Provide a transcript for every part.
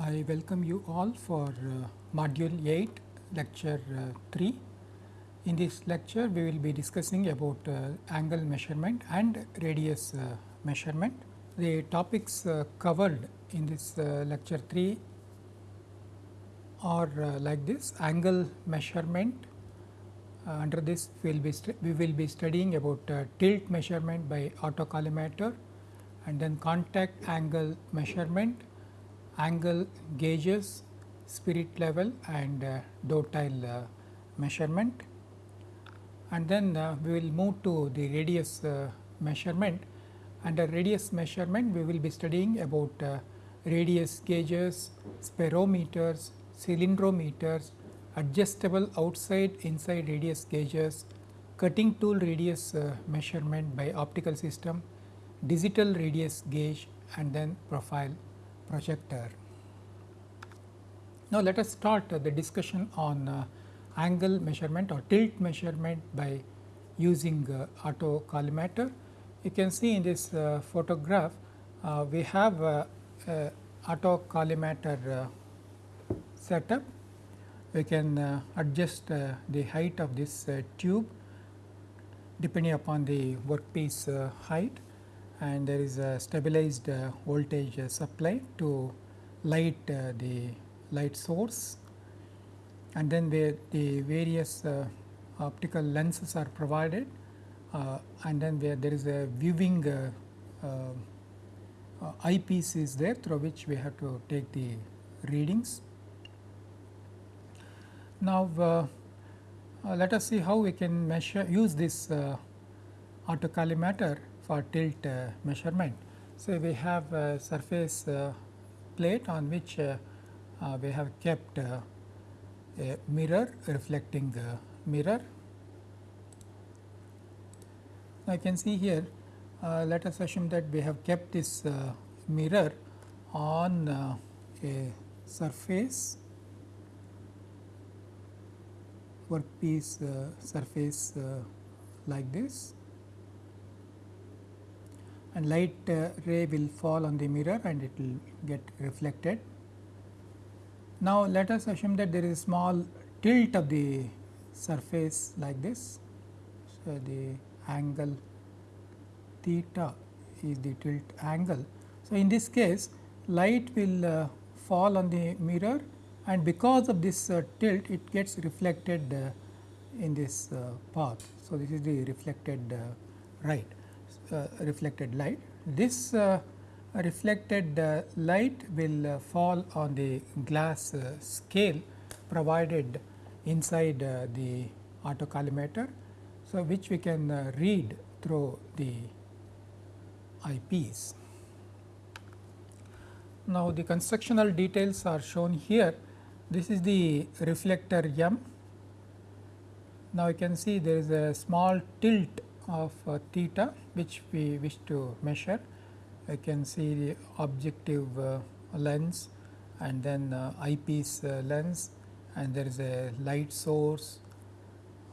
I welcome you all for uh, module 8 lecture uh, 3. In this lecture we will be discussing about uh, angle measurement and radius uh, measurement. The topics uh, covered in this uh, lecture 3 are like this angle measurement. under this we will be we will be studying about tilt measurement by autocollimator and then contact angle measurement angle gauges, spirit level and uh, dovetail uh, measurement. And then uh, we will move to the radius uh, measurement. Under radius measurement, we will be studying about uh, radius gauges, spherometers, cylindrometers, adjustable outside inside radius gauges, cutting tool radius uh, measurement by optical system, digital radius gauge and then profile projector. Now, let us start the discussion on uh, angle measurement or tilt measurement by using uh, autocollimator. You can see in this uh, photograph, we have uh, autocollimator setup. We can adjust the height of this tube depending upon the workpiece height and there is a stabilized uh, voltage uh, supply to light uh, the light source and then where the various optical lenses are provided and then where there is a viewing eyepiece is there through which we have to take the readings. Now, uh, uh, let us see how we can measure use this uh, autocollimator for tilt uh, measurement. So, we have a surface uh, plate on which uh, we have kept a mirror reflecting the mirror. Now, you can see here let us assume that we have kept this mirror on a surface workpiece uh, surface uh, like this and light uh, ray will fall on the mirror and it will get reflected. Now, let us assume that there is a small tilt of the surface like this. So, the angle theta is the tilt angle. So, in this case light will uh, fall on the mirror and because of this uh, tilt it gets reflected uh, in this uh, path. So, this is the reflected uh, right. Uh, reflected light. This uh, reflected uh, light will fall on the glass scale provided inside the autocollimator. So, which we can read through the eyepiece. Now, the constructional details are shown here. This is the reflector M. Now, you can see there is a small tilt of uh, theta which we wish to measure. I can see the objective uh, lens and then uh, eyepiece uh, lens and there is a light source.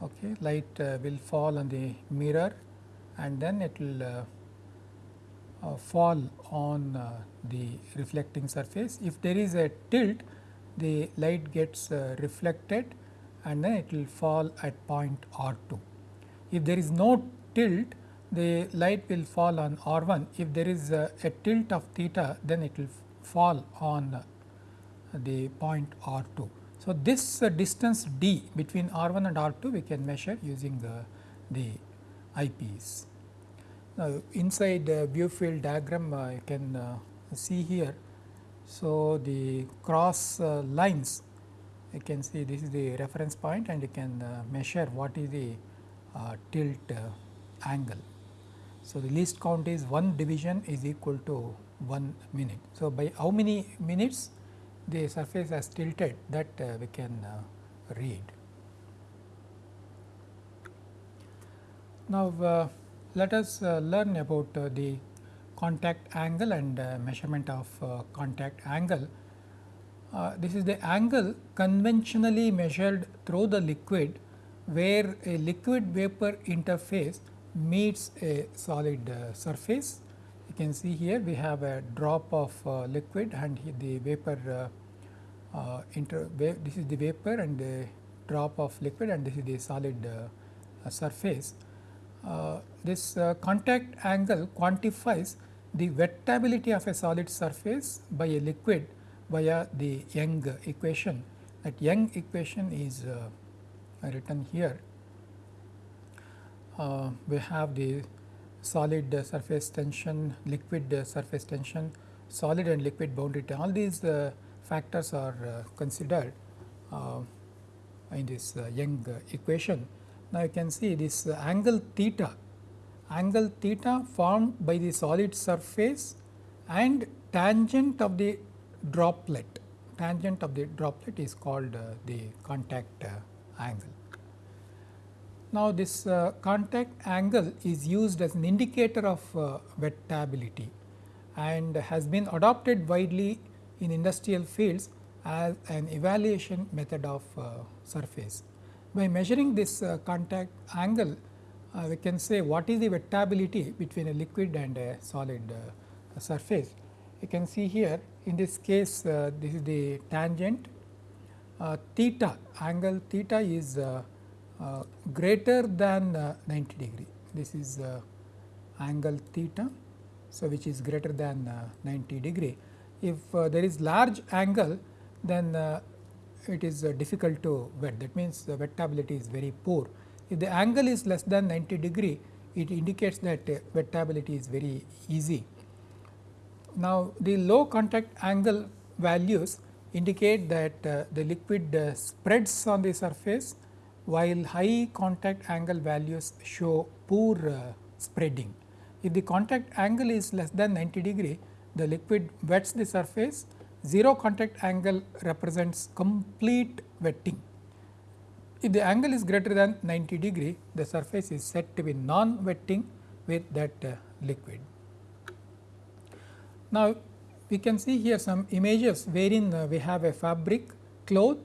Okay light uh, will fall on the mirror and then it will uh, fall on the reflecting surface. If there is a tilt the light gets reflected and then it will fall at point R 2 if there is no tilt the light will fall on R 1 if there is a, a tilt of theta then it will fall on the point R 2. So, this uh, distance d between R 1 and R 2 we can measure using uh, the eyepiece. Now, inside the view field diagram uh, you can uh, see here. So, the cross uh, lines you can see this is the reference point and you can uh, measure what is the tilt angle. So, the least count is 1 division is equal to 1 minute. So, by how many minutes the surface has tilted that uh, we can uh, read. Now, uh, let us uh, learn about uh, the contact angle and uh, measurement of contact angle. this is the angle conventionally measured through the liquid where a liquid vapor interface meets a solid uh, surface. You can see here we have a drop of uh, liquid and the vapor uh, inter this is the vapor and the drop of liquid and this is the solid surface. this contact angle quantifies the wettability of a solid surface by a liquid via the Young equation. That Young equation is written here. We have the solid uh, surface tension, liquid uh, surface tension, solid and liquid boundary all these uh, factors are considered in this Young equation. Now, you can see this angle theta, angle theta formed by the solid surface and tangent of the droplet, tangent of the droplet is called uh, the contact uh, angle. Now, this uh, contact angle is used as an indicator of uh, wettability and has been adopted widely in industrial fields as an evaluation method of uh, surface. By measuring this uh, contact angle, uh, we can say what is the wettability between a liquid and a solid uh, surface. You can see here in this case this is the tangent theta angle theta is greater than uh, 90 degree. This is uh, angle theta. So, which is greater than 90 degree. If there is large angle then it is difficult to wet that means the wettability is very poor. If the angle is less than 90 degree it indicates that wettability is very easy. Now, the low contact angle values indicate that uh, the liquid uh, spreads on the surface while high contact angle values show poor uh, spreading. If the contact angle is less than 90 degree, the liquid wets the surface, 0 contact angle represents complete wetting. If the angle is greater than 90 degree, the surface is said to be non-wetting with that uh, liquid. Now, we can see here some images wherein uh, we have a fabric, cloth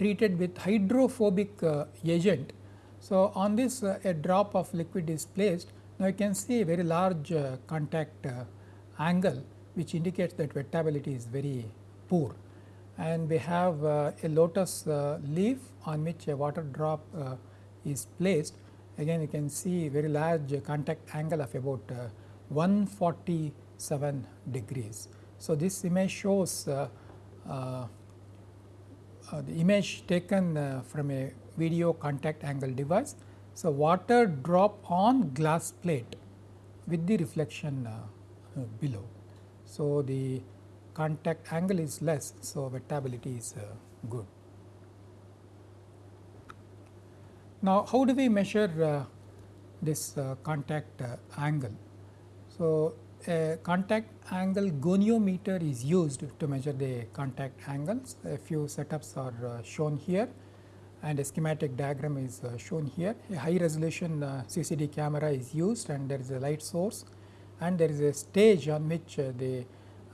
treated with hydrophobic uh, agent. So, on this uh, a drop of liquid is placed. Now, you can see a very large uh, contact angle which indicates that wettability is very poor. And we have a lotus leaf on which a water drop is placed. Again you can see very large contact angle of about 147 degrees. So, this image shows uh, uh, uh, Uh, the image taken uh, from a video contact angle device. So, water drop on glass plate with the reflection uh, below. So, the contact angle is less, so wettability is uh, good. Now, how do we measure uh, this contact angle? So, a contact angle goniometer is used to measure the contact angles. A few setups are uh, shown here and a schematic diagram is uh, shown here. A high resolution uh, CCD camera is used and there is a light source and there is a stage on which uh, the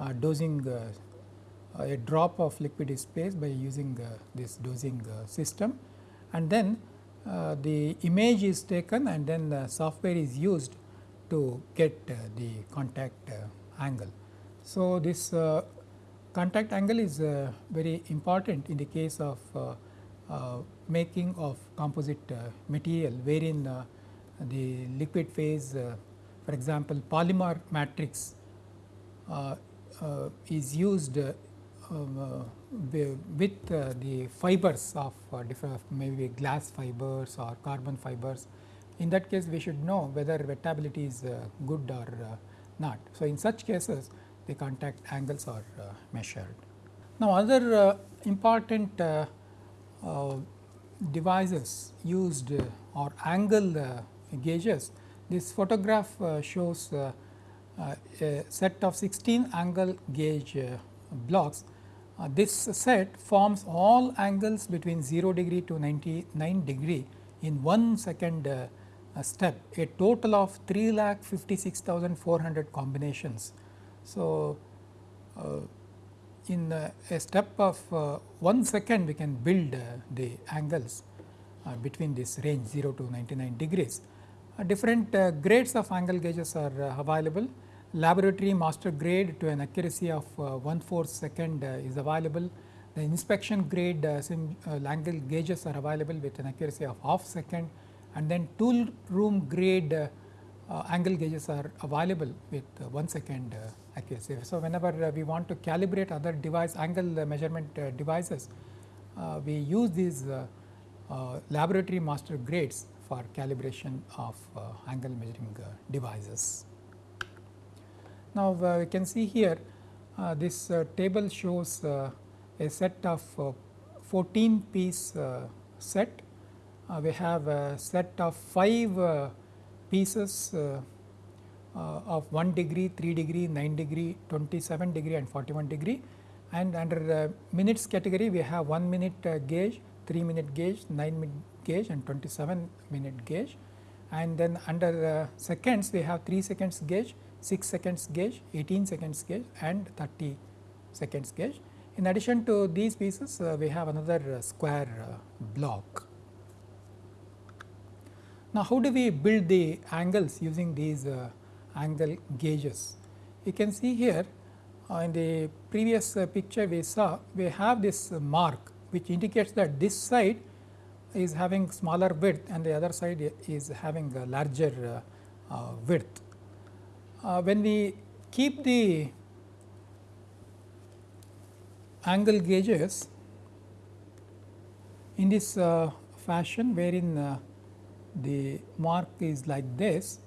uh, dosing uh, a drop of liquid is placed by using this dosing system and then the image is taken and then the software is used to get uh, the contact uh, angle. So, this uh, contact angle is uh, very important in the case of uh, uh, making of composite material wherein the liquid phase for example, polymer matrix is used um, with the fibers of different maybe glass fibers or carbon fibers in that case we should know whether wettability is uh, good or uh, not. So, in such cases the contact angles are uh, measured. Now, other uh, important uh, uh, devices used or angle gauges. This photograph shows a set of 16 angle gauge blocks. This set forms all angles between 0 degree to 99 degree in 1 second uh, step a total of 3 lakh 56,400 combinations. So, uh, in uh, a step of uh, 1 second we can build uh, the angles uh, between this range 0 to 99 degrees. Uh, different grades of angle gauges are available. laboratory master grade to an accuracy of uh, 1 4 second is available. The inspection grade Langle gauges are available with an accuracy of half second and then tool room grade uh, uh, angle gauges are available with uh, 1 second uh, accuracy. So, whenever uh, we want to calibrate other device angle measurement devices, we use these laboratory master grades for calibration of angle measuring devices. Now, uh, we can see here uh, this uh, table shows a set of 14 piece set. We have a set of 5 pieces of 1 degree, 3 degree, 9 degree, 27 degree and 41 degree and under the minutes category we have 1 minute gauge, 3 minute gauge, 9 minute gauge and 27 minute gauge and then under seconds we have 3 seconds gauge 6 seconds gauge, 18 seconds gauge and 30 seconds gauge. In addition to these pieces, uh, we have another uh, square uh, block. Now, how do we build the angles using these uh, angle gauges? You can see here uh, in the previous uh, picture we saw, we have this mark which indicates that this side is having smaller width and the other side is having a larger width uh, when we keep the angle gauges in this uh, fashion wherein uh, the mark is like this,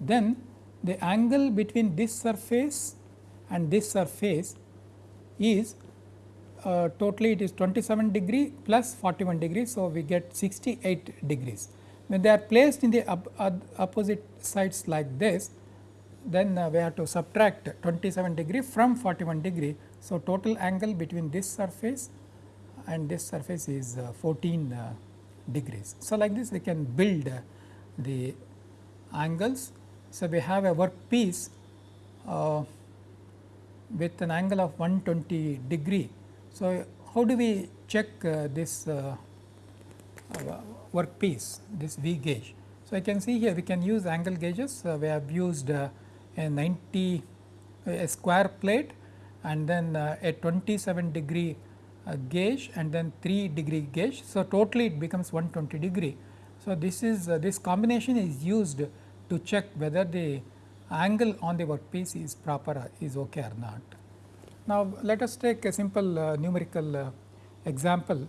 then the angle between this surface and this surface is uh, totally it is 27 degree plus 41 degree. So, we get 68 degrees. When they are placed in the op opposite sides like this, then uh, we have to subtract 27 degree from 41 degree. So, total angle between this surface and this surface is uh, 14 uh, degrees. So, like this we can build uh, the angles. So, we have a work piece uh, with an angle of 120 degree. So, how do we check uh, this work piece, this V gauge? So, I can see here we can use angle gauges. we have used a 90 a square plate and then uh, a 27 degree uh, gauge and then 3 degree gauge. So, totally it becomes 120 degree. So, this is uh, this combination is used to check whether the angle on the workpiece is proper is okay or not. Now, let us take a simple uh, numerical uh, example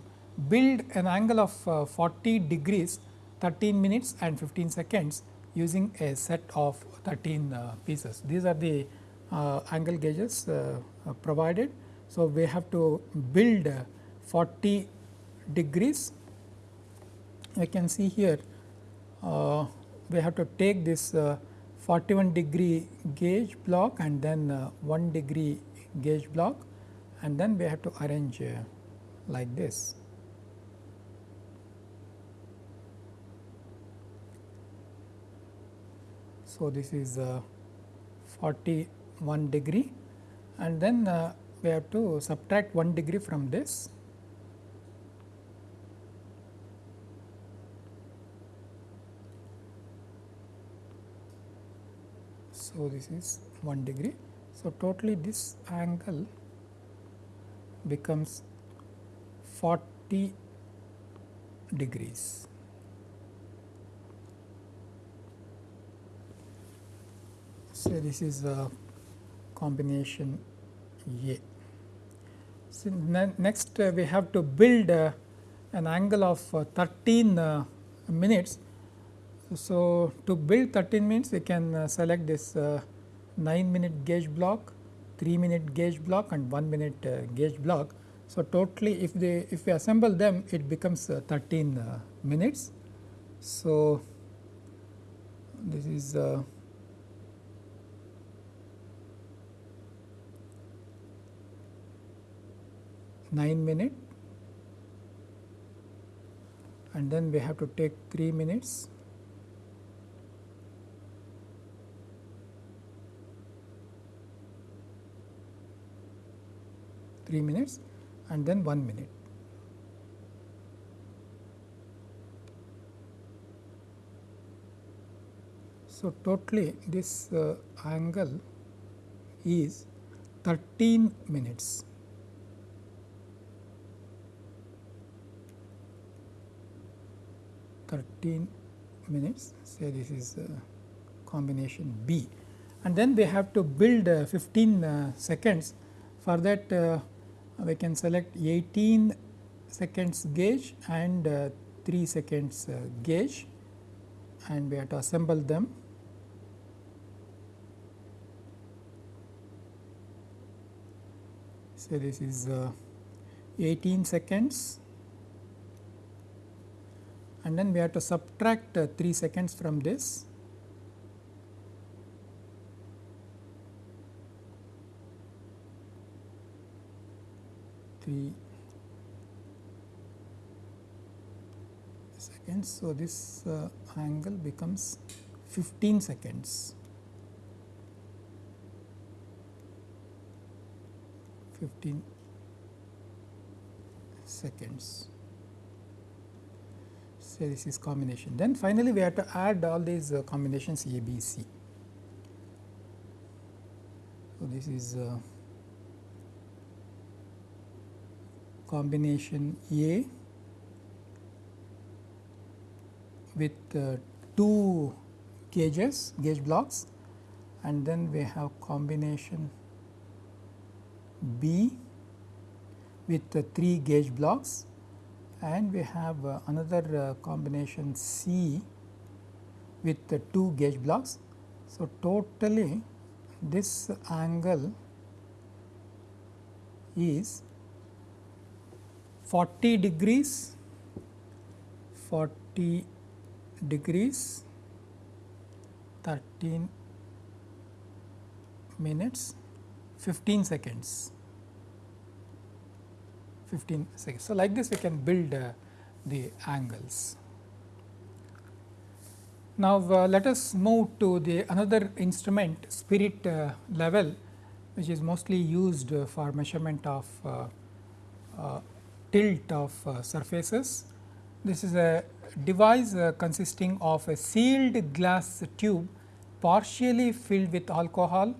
build an angle of uh, 40 degrees 13 minutes and 15 seconds using a set of 13 uh, pieces. These are the uh, angle gauges uh, provided. So, we have to build 40 degrees. You can see here we have to take this 41 degree gauge block and then 1 degree gauge block and then we have to arrange like this. So, this is uh, 41 degree and then uh, we have to subtract 1 degree from this. So, this is 1 degree. So, totally this angle becomes 40 degrees. So, this is a combination A. Next uh, we have to build uh, an angle of uh, 13 uh, minutes. So, to build 13 minutes we can select this uh, 9 minute gauge block, 3 minute gauge block and 1 minute gauge block. So, totally if they if we assemble them it becomes 13 minutes. So, this is 9 minute and then we have to take 3 minutes three minutes and then one minute. So, totally this uh, angle is 13 minutes. Thirteen minutes. Say this is uh, combination B, and then we have to build uh, 15 uh, seconds. For that, we can select 18 seconds gauge and uh, 3 seconds gauge, and we have to assemble them. So, this is uh, 18 seconds and then we have to subtract uh, 3 seconds from this. Three seconds. So, this uh, angle becomes 15 seconds. 15 seconds. Say this is combination. Then finally, we have to add all these uh, combinations A, B, C. So, this is uh, combination A with uh, two gauges, gauge blocks and then we have combination B with uh, 3 gauge blocks and we have uh, another uh, combination C with uh, 2 gauge blocks. So, totally this angle is 40 degrees 40 degrees 13 minutes 15 seconds 15 seconds. So, like this we can build uh, the angles. Now, uh, let us move to the another instrument spirit uh, level which is mostly used for measurement of uh, uh, tilt of uh, surfaces. This is a device consisting of a sealed glass tube partially filled with alcohol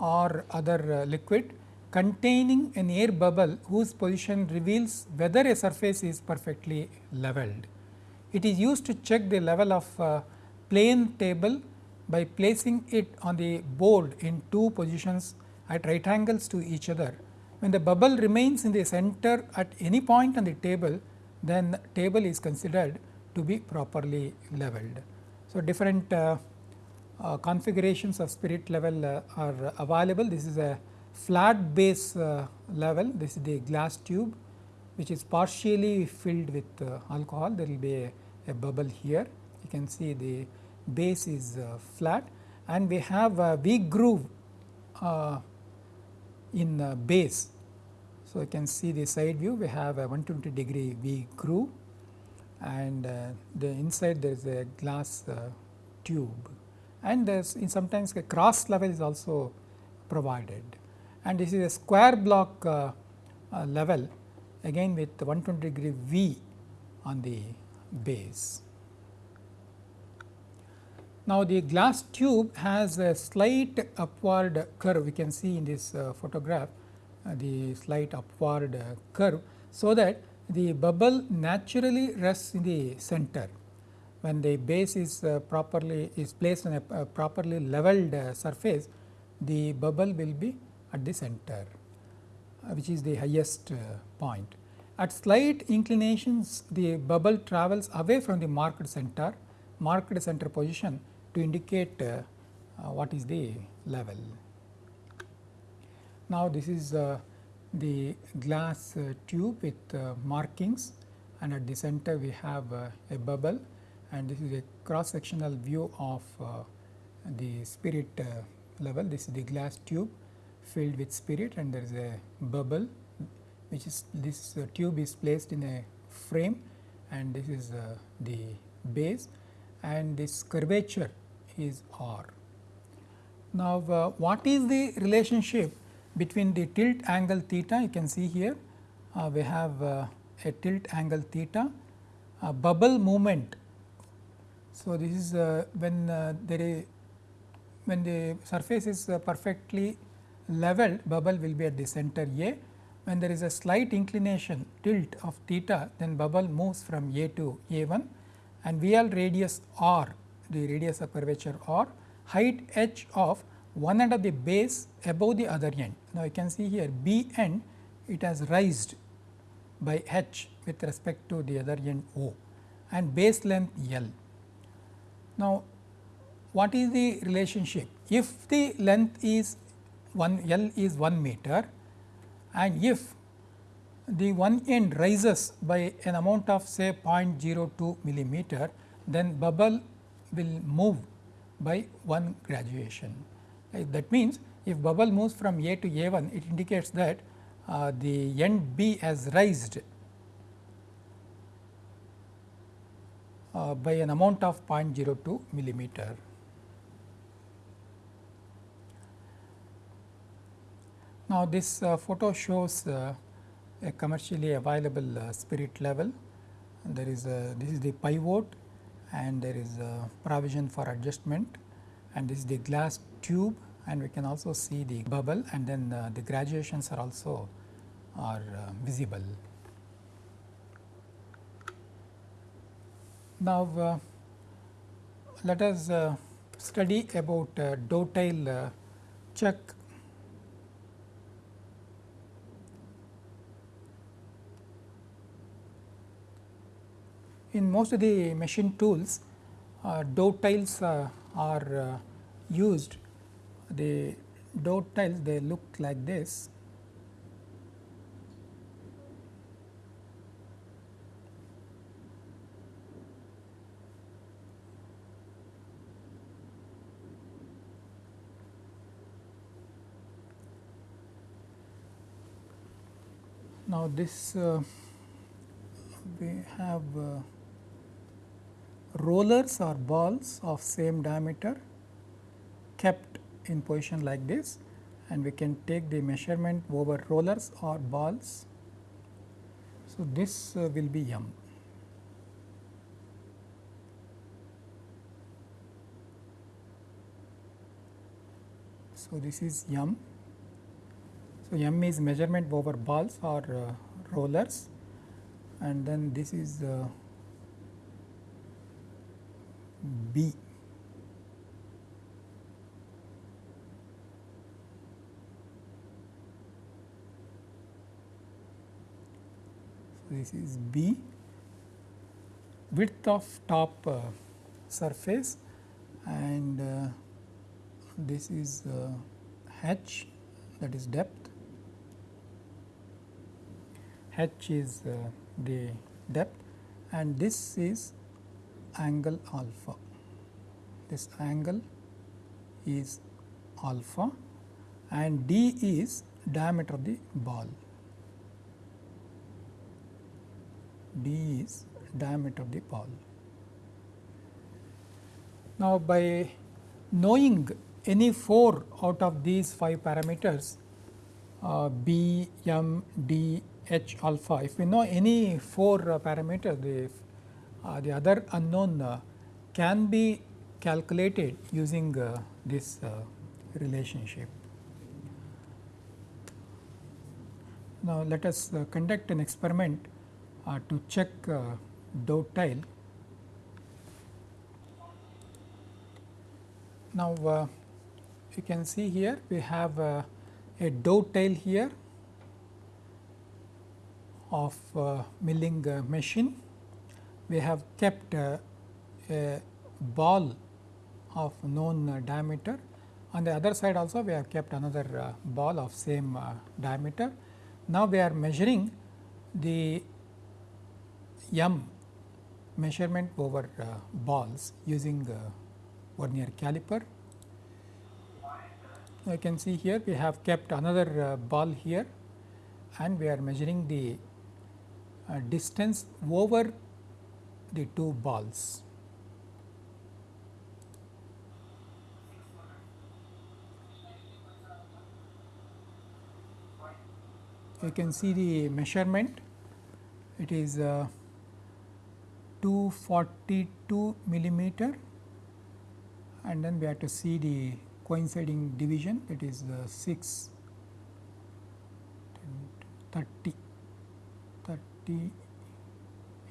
or other liquid containing an air bubble whose position reveals whether a surface is perfectly leveled. It is used to check the level of a plane table by placing it on the board in two positions at right angles to each other. When the bubble remains in the center at any point on the table, then the table is considered to be properly leveled. So, different uh, uh, configurations of spirit level uh, are available. This is a flat base uh, level, this is the glass tube which is partially filled with uh, alcohol. There will be a, a, bubble here. You can see the base is uh, flat and we have a V groove in the base. So, you can see the side view we have a 120 degree V groove and the inside there is a glass tube and there is sometimes a cross level is also provided and this is a square block uh, uh, level again with 120 degree V on the base. Now, the glass tube has a slight upward curve we can see in this uh, photograph uh, the slight upward uh, curve. So, that the bubble naturally rests in the center when the base is uh, properly is placed on a properly leveled surface the bubble will be at the center uh, which is the highest uh, point. At slight inclinations the bubble travels away from the marked center, marked center position to indicate uh, uh what is the level. Now, this is uh, the glass uh, tube with markings and at the center we have a bubble and this is a cross sectional view of the spirit level. This is the glass tube filled with spirit and there is a bubble which is this uh, tube is placed in a frame and this is uh, the base and this curvature is r. Now, uh, what is the relationship between the tilt angle theta you can see here uh, we have uh, a tilt angle theta a bubble movement. So, this is uh, when there is when the surface is perfectly leveled bubble will be at the center A. When there is a slight inclination tilt of theta then bubble moves from A to A 1 and VL radius r the radius of curvature r height h of one end of the base above the other end. Now, you can see here B end it has raised by h with respect to the other end O and base length L. Now, what is the relationship? If the length is 1 L is 1 meter and if the one end rises by an amount of say 0.02 millimeter, then bubble will move by one graduation. Uh, that means, if bubble moves from A to A 1, it indicates that uh, the end B has raised uh, by an amount of 0.02 millimeter. Now, this uh, photo shows uh, a commercially available uh, spirit level. There is a, this is the pivot and there is a provision for adjustment and this is the glass tube and we can also see the bubble and then uh, the graduations are also are uh, visible. Now, uh, let us study about uh, dovetail chuck in most of the machine tools uh, dovetails uh, are uh, used. The dovetails they look like this. Now this uh, we have uh, rollers or balls of same diameter kept in position like this and we can take the measurement over rollers or balls. So, this uh, will be m. So, this is m. So, m is measurement over balls or uh, rollers and then this is uh, B. This is B width of top uh, surface and uh, this is uh, H that is depth, H is uh, the depth and this is angle alpha. This angle is alpha and d is diameter of the ball. d is diameter of the ball. Now, by knowing any 4 out of these 5 parameters uh, b, m, d, h alpha, if we know any 4 uh, parameters, the uh, the other unknown uh, can be calculated using uh, this uh, relationship. Now, let us uh, conduct an experiment uh, to check dovetail. Now, you can see here we have a dovetail here of milling machine we have kept a ball of known diameter. On the other side also we have kept another uh, ball of same uh, diameter. Now, we are measuring the m measurement over uh, balls using vernier caliper. You can see here we have kept another ball here and we are measuring the distance over the two balls. You can see the measurement, it is uh, 242 millimeter and then we have to see the coinciding division that is uh, 6 30 30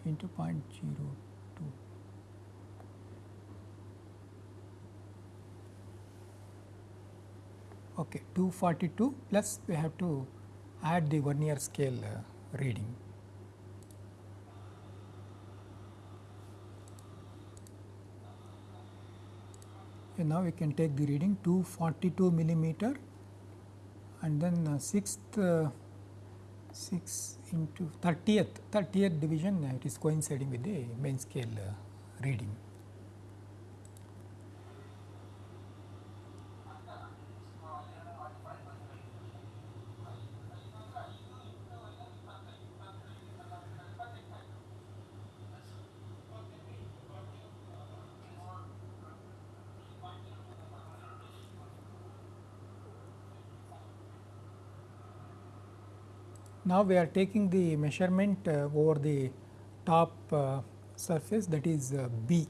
into 0.02 okay 242 plus we have to add the vernier scale uh, reading. And now we can take the reading 242 millimeter and then uh, sixth uh, 6 into 30th 30th division uh, it is coinciding with the main scale uh, reading. Now, we are taking the measurement uh, over the top uh, surface that is uh, B.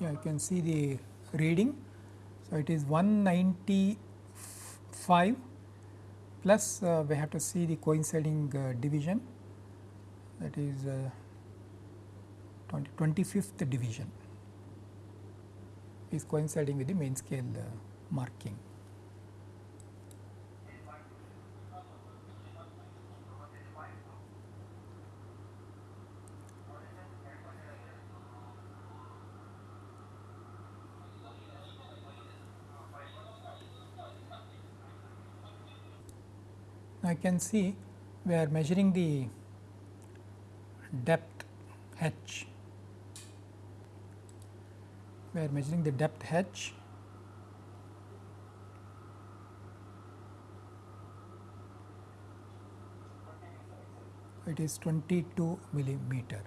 Yeah, you can see the reading. So, it is 195 plus uh, we have to see the coinciding uh, division that is uh, 20, 25th division is coinciding with the main scale uh, marking. Now, I can see we are measuring the depth h we are measuring the depth h it is 22 millimeter.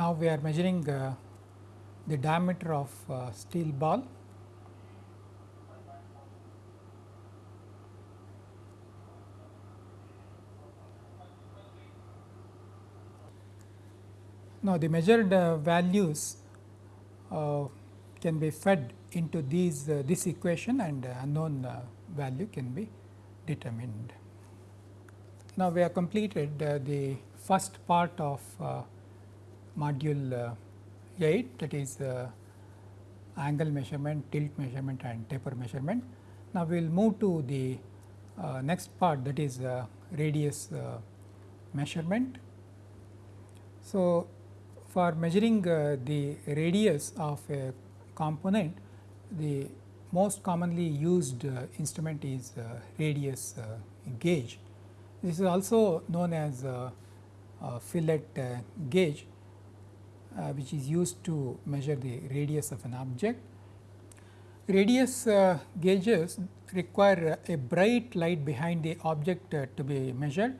Now, we are measuring uh, the diameter of uh, steel ball. Now, the measured uh, values uh, can be fed into these uh, this equation and unknown uh, value can be determined. Now, we have completed the first part of module uh, 8 that is uh, angle measurement, tilt measurement and taper measurement. Now, we will move to the uh, next part that is radius measurement. So, for measuring the radius of a component, the most commonly used uh, instrument is uh, radius uh, gauge. This is also known as fillet gauge uh, which is used to measure the radius of an object. Radius uh, gauges require a bright light behind the object uh, to be measured.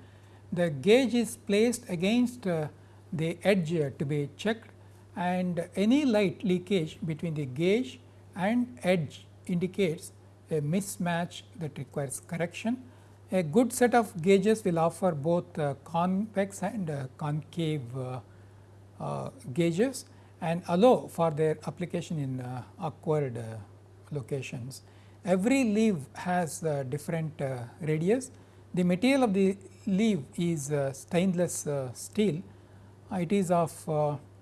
The gauge is placed against uh, the edge uh, to be checked and any light leakage between the gauge and edge indicates a mismatch that requires correction. A good set of gauges will offer both uh, convex and concave uh, Uh, gauges and allow for their application in uh, awkward uh, locations. Every leaf has uh, different uh, radius. The material of the leaf is stainless steel. it is of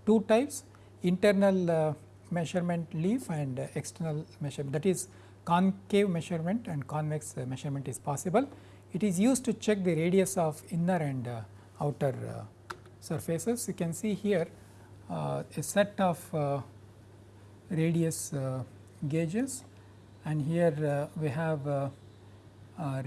two types internal measurement leaf and external measurement that is concave measurement and convex measurement is possible. It is used to check the radius of inner and outer surfaces. You can see here uh, a set of uh, radius uh, gauges and here uh, we have uh,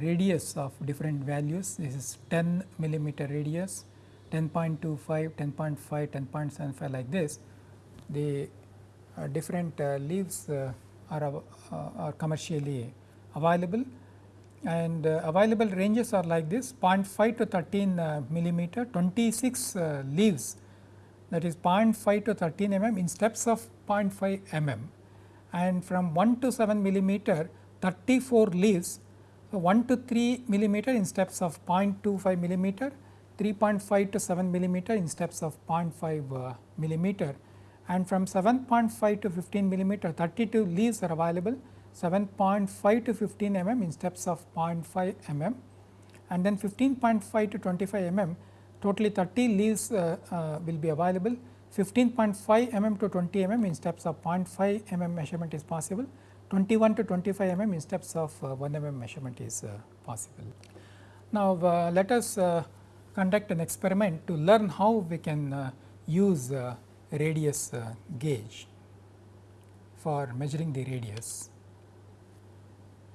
radius of different values. This is 10 millimeter radius, 10.25, 10.5, 10.75 like this. The uh, different leaves are, are commercially available and available ranges are like this 0.5 to 13 millimeter, 26 leaves. That is 0.5 to 13 mm in steps of 0.5 mm and from 1 to 7 millimeter 34 leaves. So 1 to 3 millimeter in steps of 0.25 millimeter 3.5 to 7 millimeter in steps of 0.5 uh, millimeter. And from 7.5 to 15 millimeter 32 leaves are available 7.5 to 15 mm in steps of 0.5 mm and then 15.5 to 25 mm totally 30 leaves uh, uh, will be available 15.5 mm to 20 mm in steps of 0.5 mm measurement is possible 21 to 25 mm in steps of uh, 1 mm measurement is uh, possible. Now, uh, let us uh, conduct an experiment to learn how we can use radius gauge for measuring the radius.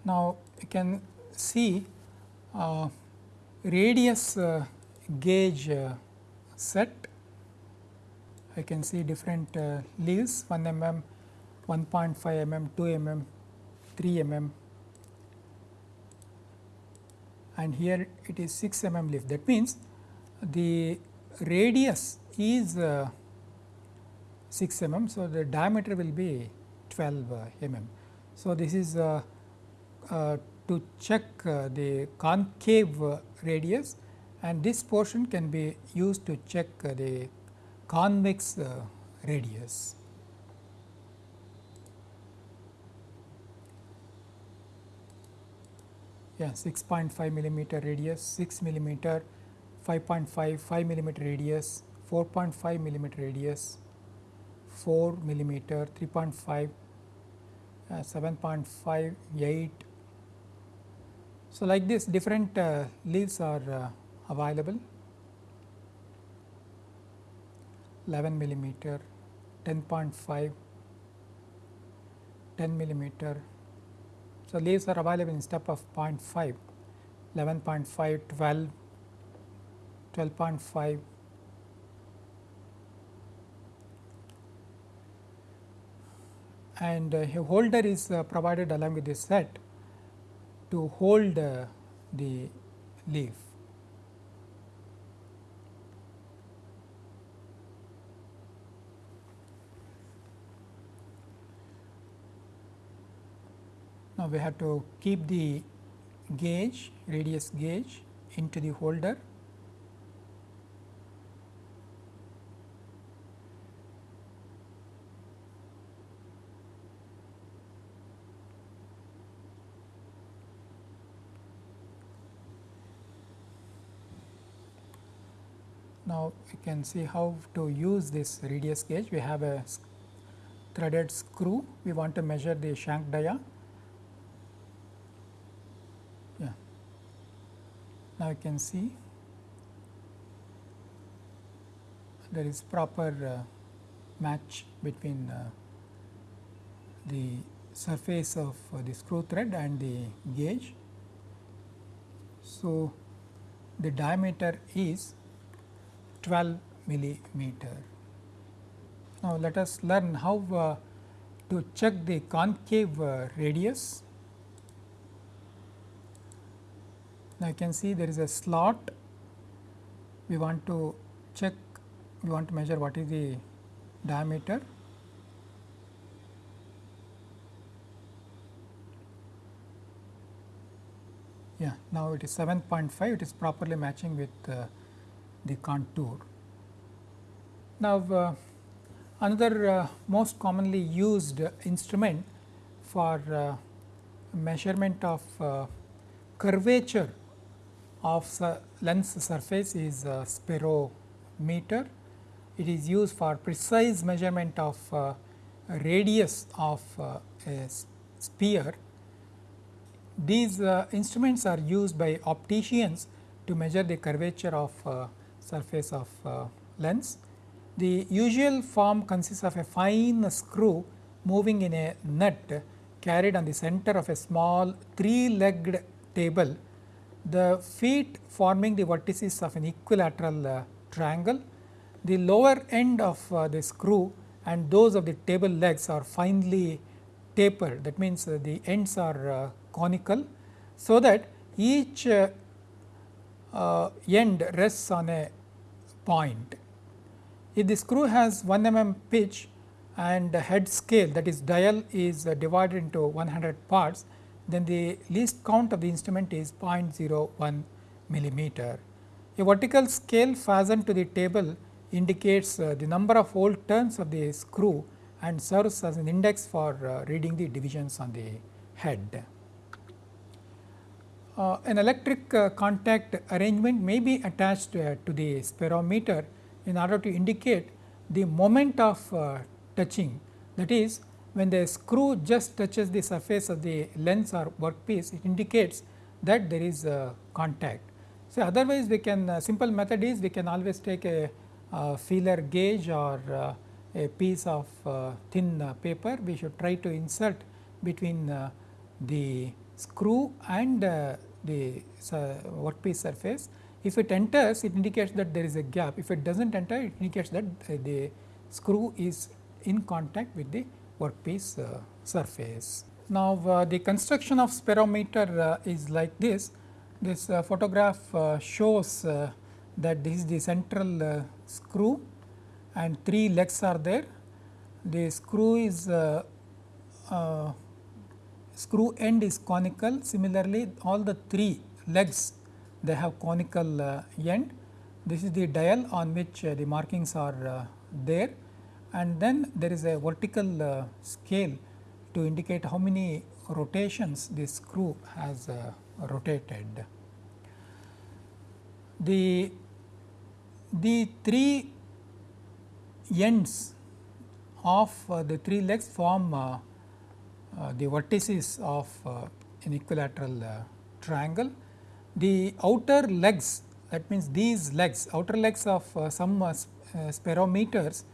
Now, you can see radius gauge uh, set I can see different uh, leaves 1 mm, 1.5 mm, 2 mm, 3 mm and here it is 6 mm leaf that means the radius is uh, 6 mm. So, the diameter will be 12 uh, mm. So, this is uh, uh, to check uh, the concave radius and this portion can be used to check uh, the convex uh, radius. Yeah, 6.5 millimeter radius, 6 millimeter, 5.5, 5 millimeter radius, 4.5 millimeter radius, 4 millimeter, 3.5, uh, 7.5, 8. So, like this different uh, leaves are uh, available. 11 millimeter, 10.5, 10 millimeter. So, leaves are available in step of 0.5, 11.5, 12, 12.5, and uh, a holder is uh, provided along with this set to hold uh, the leaf. Now, we have to keep the gauge radius gauge into the holder Now, you can see how to use this radius gauge. We have a threaded screw. We want to measure the shank dia Now, you can see there is proper uh, match between uh, the surface of uh, the screw thread and the gauge. So, the diameter is 12 millimeter. Now, let us learn how uh, to check the concave uh, radius. Now, you can see there is a slot. We want to check we want to measure what is the diameter. Yeah now it is 7.5 it is properly matching with uh, the contour now uh, another uh, most commonly used instrument for uh, measurement of uh, curvature of lens surface is a spherometer. It is used for precise measurement of uh, radius of a sphere. These uh, instruments are used by opticians to measure the curvature of uh, surface of uh, lens. The usual form consists of a fine screw moving in a nut carried on the center of a small three legged table, the feet forming the vertices of an equilateral uh, triangle, the lower end of uh, the screw and those of the table legs are finely tapered that means, uh, the ends are uh, conical. So, that each uh, end rests on a point. If the screw has 1 mm pitch and head scale that is dial is uh, divided into 100 parts, then the least count of the instrument is 0.01 millimeter. A vertical scale fastened to the table indicates uh, the number of whole turns of the screw and serves as an index for uh, reading the divisions on the head. Uh, an electric uh, contact arrangement may be attached uh, to the spherometer in order to indicate the moment of uh, touching that is when the screw just touches the surface of the lens or workpiece it indicates that there is a contact. So, otherwise we can uh, simple method is we can always take a uh, feeler gauge or a piece of thin paper we should try to insert between the screw and the workpiece surface. If it enters it indicates that there is a gap if it does not enter it indicates that the screw is in contact with the workpiece uh, surface. Now, uh, the construction of spherometer uh, is like this. This photograph shows that this is the central screw and three legs are there. The screw is uh, uh, screw end is conical. Similarly, all the three legs they have conical uh, end. This is the dial on which the markings are there and then there is a vertical uh, scale to indicate how many rotations this screw has uh, rotated. The, the three ends of uh, the three legs form uh, uh, Uh, the vertices of uh, an equilateral uh, triangle. The outer legs that means these legs outer legs of uh, some spherometers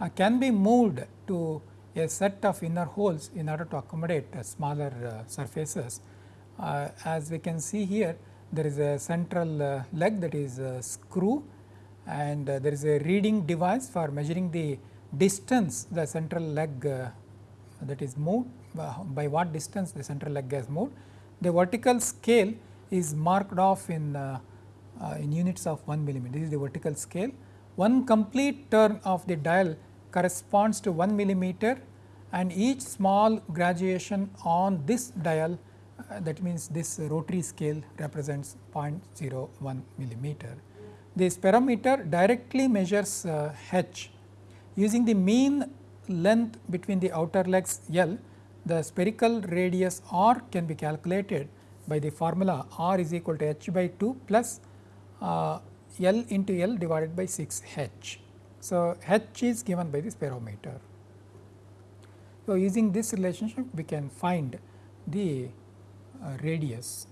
uh, can be moved to a set of inner holes in order to accommodate uh, smaller uh, surfaces. as we can see here there is a central leg that is a screw and there is a reading device for measuring the distance the central leg that is moved by what distance the central leg has moved. The vertical scale is marked off in uh, uh, in units of 1 millimeter. This is the vertical scale. One complete turn of the dial corresponds to 1 millimeter and each small graduation on this dial uh, that means this rotary scale represents 0.01 millimeter. The spherometer directly measures uh, h using the mean length between the outer legs L the spherical radius r can be calculated by the formula r is equal to h by 2 plus uh, L into L divided by 6 h. So, h is given by the spherometer. So, using this relationship we can find the uh, radius,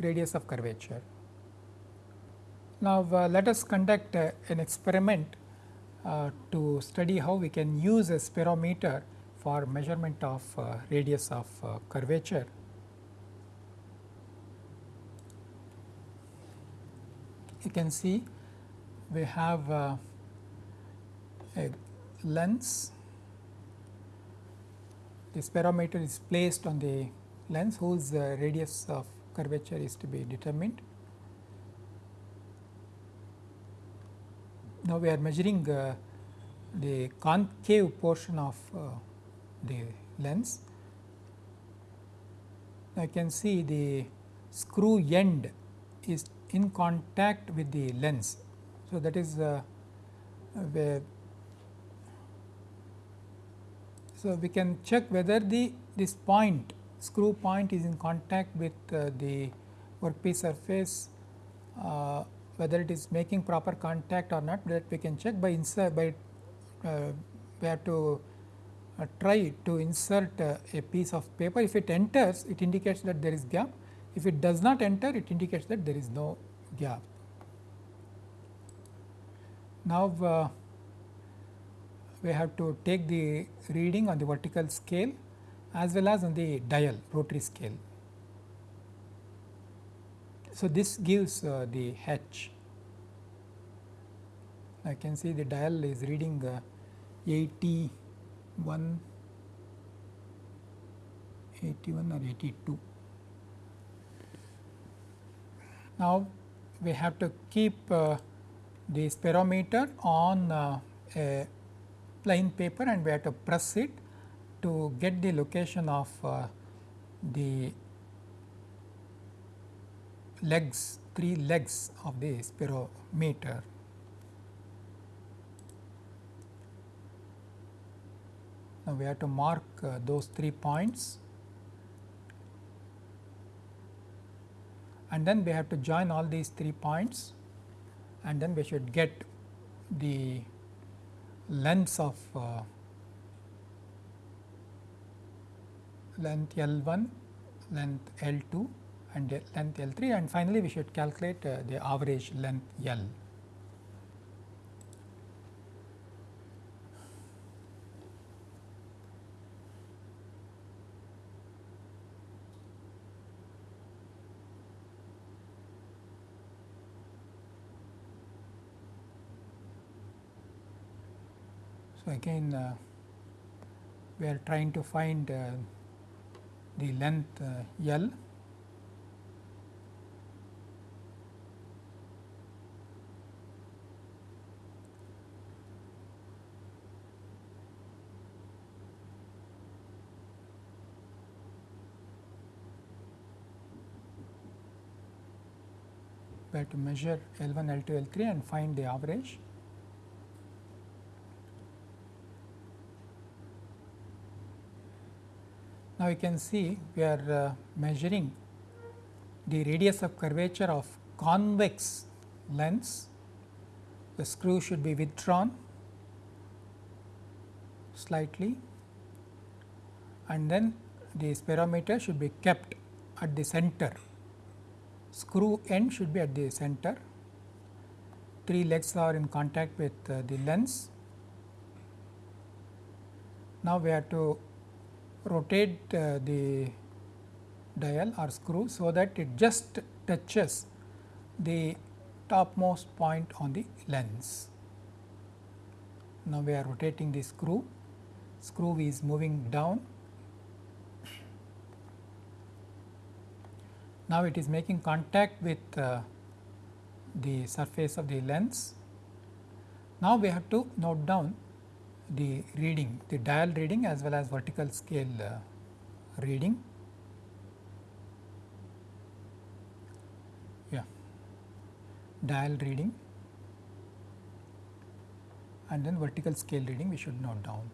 radius of curvature. Now, uh, let us conduct uh, an experiment uh, to study how we can use a spherometer for measurement of uh, radius of uh, curvature. You can see we have uh, a lens. The spherometer is placed on the lens whose uh, radius of curvature is to be determined. Now, we are measuring uh, the concave portion of uh, the lens. I can see the screw end is in contact with the lens so, that is uh, where so we can check whether the this point screw point is in contact with uh, the workpiece surface uh, whether it is making proper contact or not that we can check by insert by uh, we have to try to insert uh, a piece of paper if it enters it indicates that there is gap if it does not enter it indicates that there is no gap Now, uh, we have to take the reading on the vertical scale as well as on the dial rotary scale. So, this gives uh, the H. I can see the dial is reading uh, 81, 81 or 82. Now, we have to keep uh, the spherometer on uh, a plain paper and we have to press it to get the location of uh, the legs, three legs of the spherometer. Now, we have to mark uh, those three points. And then we have to join all these three points. And then we should get the lengths of uh, length L 1, length L 2 and length L 3 and finally, we should calculate uh, the average length L. So, again uh, we are trying to find uh, the length uh, L we have to measure L 1, L 2, L 3 and find the average. Now, you can see we are uh, measuring the radius of curvature of convex lens. The screw should be withdrawn slightly and then the spherometer should be kept at the center screw end should be at the center. Three legs are in contact with uh, the lens. Now, we have to rotate uh, the dial or screw, so that it just touches the topmost point on the lens. Now, we are rotating the screw, screw is moving down Now, it is making contact with uh, the surface of the lens. Now, we have to note down the reading, the dial reading as well as vertical scale uh, reading. Yeah, dial reading and then vertical scale reading we should note down.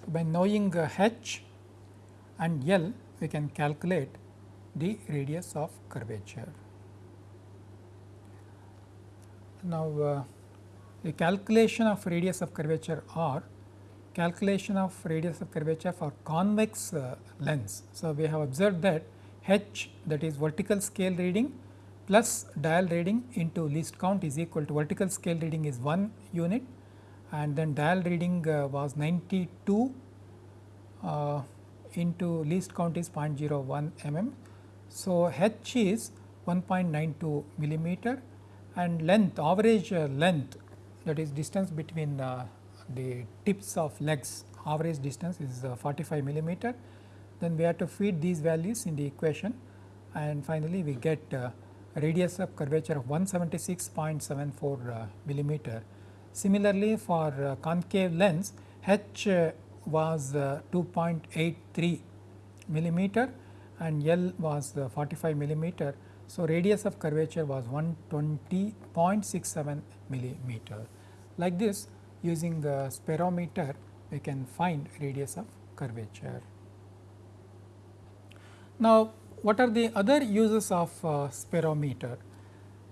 So, by knowing uh, H and L we can calculate the radius of curvature. Now, uh, the calculation of radius of curvature or calculation of radius of curvature for convex uh, lens. So, we have observed that h that is vertical scale reading plus dial reading into least count is equal to vertical scale reading is 1 unit and then dial reading uh, was 92 uh, into least count is 0.01 mm. So, h is 1.92 millimeter and length average uh, length that is distance between uh, the tips of legs average distance is uh, 45 millimeter. Then we have to feed these values in the equation and finally, we get uh, radius of curvature of 176.74 uh, millimeter. Similarly, for uh, concave lens h was uh, 2.83 millimeter and L was uh, 45 millimeter. So, radius of curvature was 120.67 millimeter. Like this using the spherometer we can find radius of curvature. Now, what are the other uses of uh, spherometer?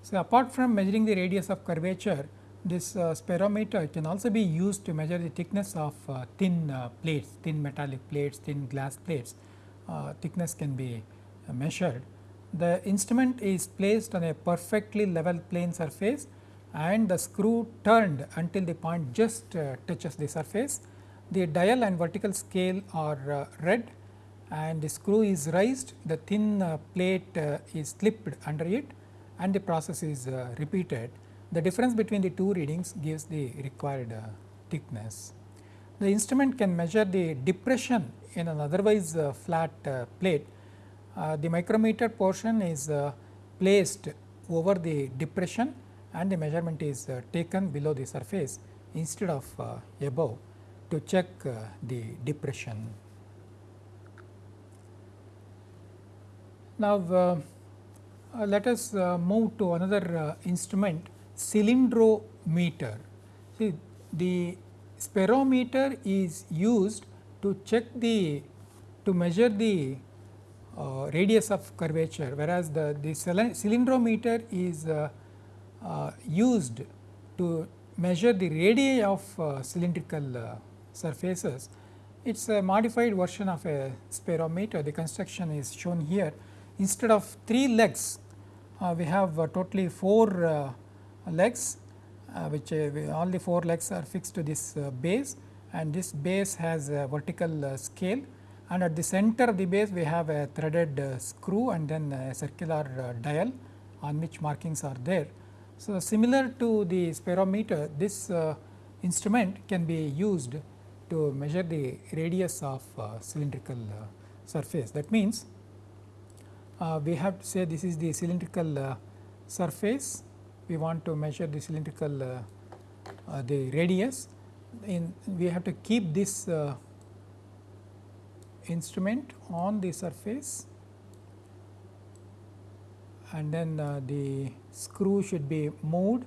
So, apart from measuring the radius of curvature, this uh, spherometer can also be used to measure the thickness of uh, thin uh, plates, thin metallic plates, thin glass plates. Uh, thickness can be measured. The instrument is placed on a perfectly level plane surface and the screw turned until the point just uh, touches the surface. The dial and vertical scale are uh, read and the screw is raised, the thin uh, plate uh, is slipped under it and the process is uh, repeated. The difference between the two readings gives the required uh, thickness. The instrument can measure the depression in an otherwise flat plate. the micrometer portion is placed over the depression and the measurement is uh, taken below the surface instead of uh, above to check uh, the depression. Now, uh, uh, let us uh, move to another instrument cylindrometer. See the spherometer is used to check the to measure the radius of curvature whereas the, the cylindrometer is uh, Uh, used to measure the radii of uh, cylindrical uh, surfaces. It is a modified version of a spherometer. The construction is shown here. Instead of 3 legs, uh, we have uh, totally 4 legs which all the 4 legs are fixed to this base and this base has a vertical scale and at the center of the base we have a threaded screw and then a circular dial on which markings are there. So, similar to the spherometer this uh, instrument can be used to measure the radius of uh, cylindrical uh, surface. That means, uh, we have to say this is the cylindrical uh, surface, we want to measure the cylindrical uh, the radius. In we have to keep this instrument on the surface and then uh, the screw should be moved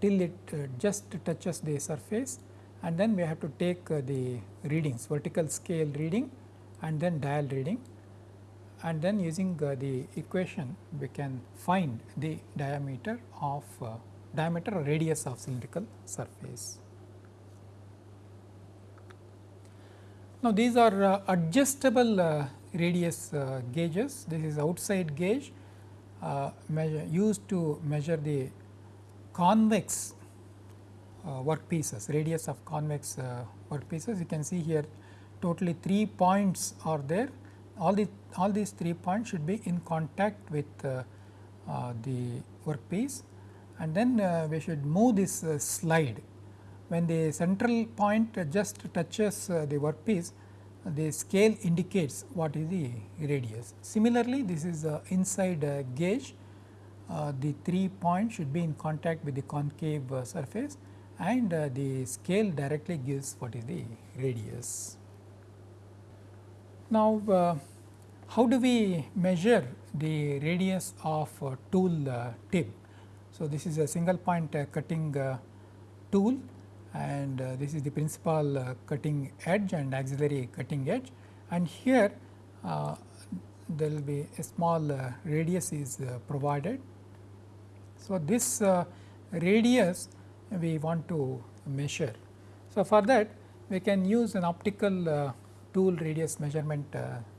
till it uh, just touches the surface. And then we have to take uh, the readings vertical scale reading and then dial reading. And then using uh, the equation we can find the diameter of uh, diameter or radius of cylindrical surface. Now, these are uh, adjustable radius gauges. This is outside gauge uh, measure, used to measure the convex uh, workpieces, radius of convex uh, workpieces. You can see here totally 3 points are there. All the all these 3 points should be in contact with uh, uh, the workpiece and then uh, we should move this slide. When the central point just touches the workpiece, the scale indicates what is the radius. Similarly, this is inside uh, gauge, uh, the 3 points should be in contact with the concave uh, surface and the scale directly gives what is the radius. Now, how do we measure the radius of tool tip? So, this is a single point cutting tool and uh, this is the principal uh, cutting edge and auxiliary cutting edge and here uh, there will be a small uh, radius is uh, provided. So, this uh, radius we want to measure. So, for that we can use an optical tool radius measurement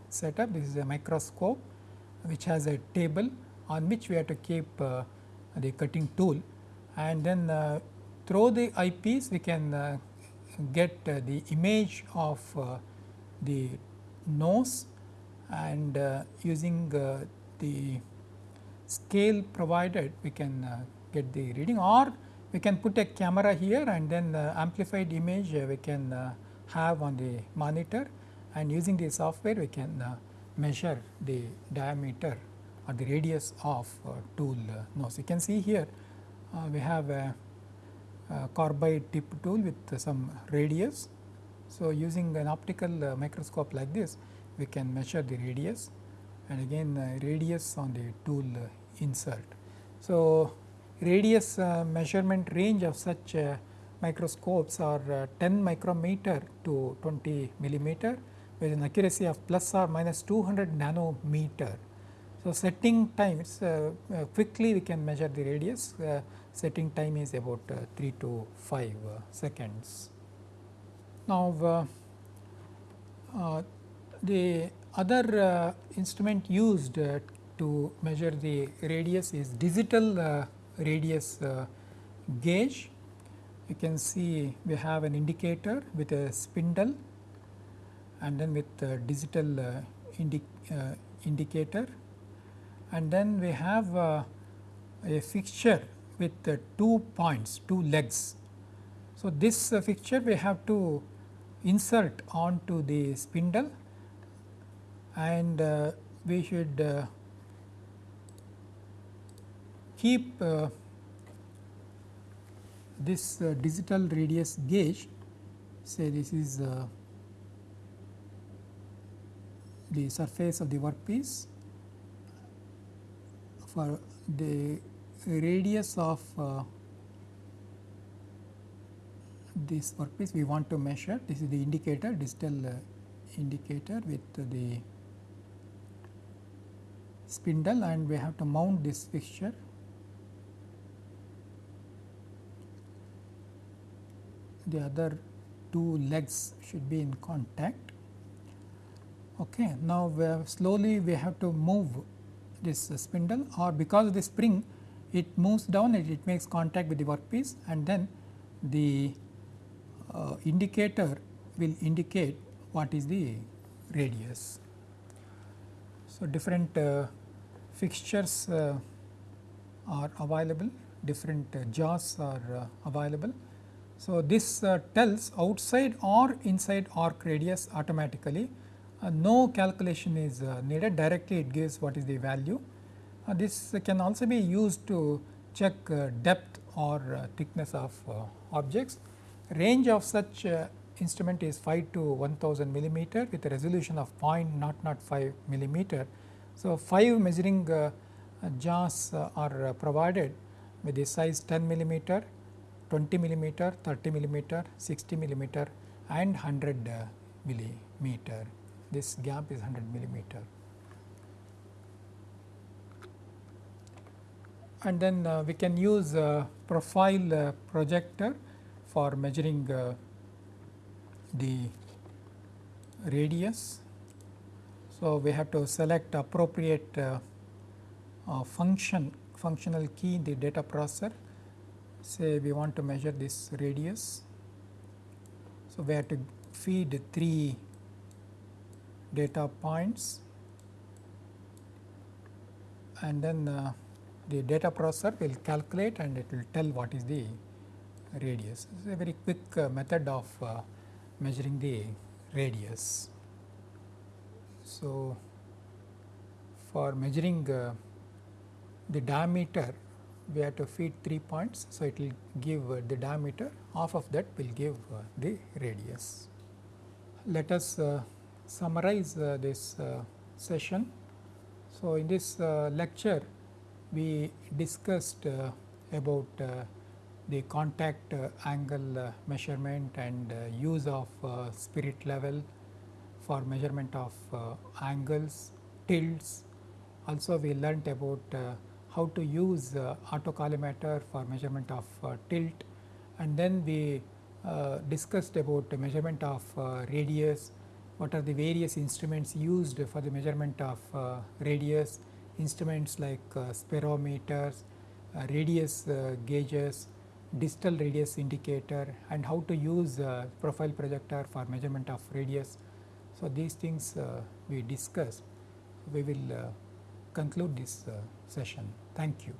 setup. This is a microscope which has a table on which we have to keep the cutting tool and then through the eyepiece we can uh, get uh, the image of uh, the nose and uh, using uh, the scale provided we can uh, get the reading or we can put a camera here and then amplified image we can have on the monitor and using the software we can measure the diameter or the radius of tool nose. You can see here we have a uh, carbide tip tool with some radius. So, using an optical uh, microscope like this we can measure the radius and again uh, radius on the tool insert. So, radius measurement range of such microscopes are 10 micrometer to 20 millimeter with an accuracy of plus or minus 200 nanometer. So, setting times uh, uh, quickly we can measure the radius uh, setting time is about uh, 3 to 5 uh, seconds. Now, uh, the other instrument used to measure the radius is digital radius gauge. You can see we have an indicator with a spindle and then with digital uh, indi uh, indicator and then we have uh, a fixture with uh, two points, two legs. So, this uh, fixture we have to insert onto the spindle and uh, we should uh, keep uh, this uh, digital radius gauge say this is the surface of the workpiece for the radius of uh, this workpiece we want to measure. This is the indicator digital uh, indicator with the spindle and we have to mount this fixture. The other two legs should be in contact. Okay now we slowly we have to move this spindle or because the spring it moves down and it makes contact with the workpiece and then the uh, indicator will indicate what is the radius. So, different uh, fixtures uh, are available, different uh, jaws are uh, available. So, this uh, tells outside or inside arc radius automatically, no calculation is needed directly it gives what is the value Uh, this can also be used to check uh, depth or uh, thickness of uh, objects. Range of such uh, instrument is 5 to 1000 millimeter with a resolution of 0.005 millimeter. So, 5 measuring jaws are provided with the size 10 millimeter, 20 millimeter, 30 millimeter, 60 millimeter and 100 millimeter. This gap is 100 millimeter. And then uh, we can use profile uh, projector for measuring uh, the radius. So, we have to select appropriate function functional key in the data processor say we want to measure this radius. So, we have to feed 3 data points and then uh, the data processor will calculate and it will tell what is the radius. It is a very quick uh, method of uh, measuring the radius. So, for measuring uh, the diameter we have to feed 3 points. So, it will give uh, the diameter half of that will give uh, the radius. Let us uh, summarize this session. So, in this lecture we discussed uh, about uh, the contact uh, angle uh, measurement and uh, use of uh, spirit level for measurement of angles, tilts. Also we learnt about how to use autocollimator for measurement of tilt. And then we discussed about the measurement of radius, what are the various instruments used for the measurement of radius instruments like uh, spherometers, uh, radius uh, gauges, distal radius indicator and how to use profile projector for measurement of radius. So, these things we discussed. We will conclude this session. Thank you.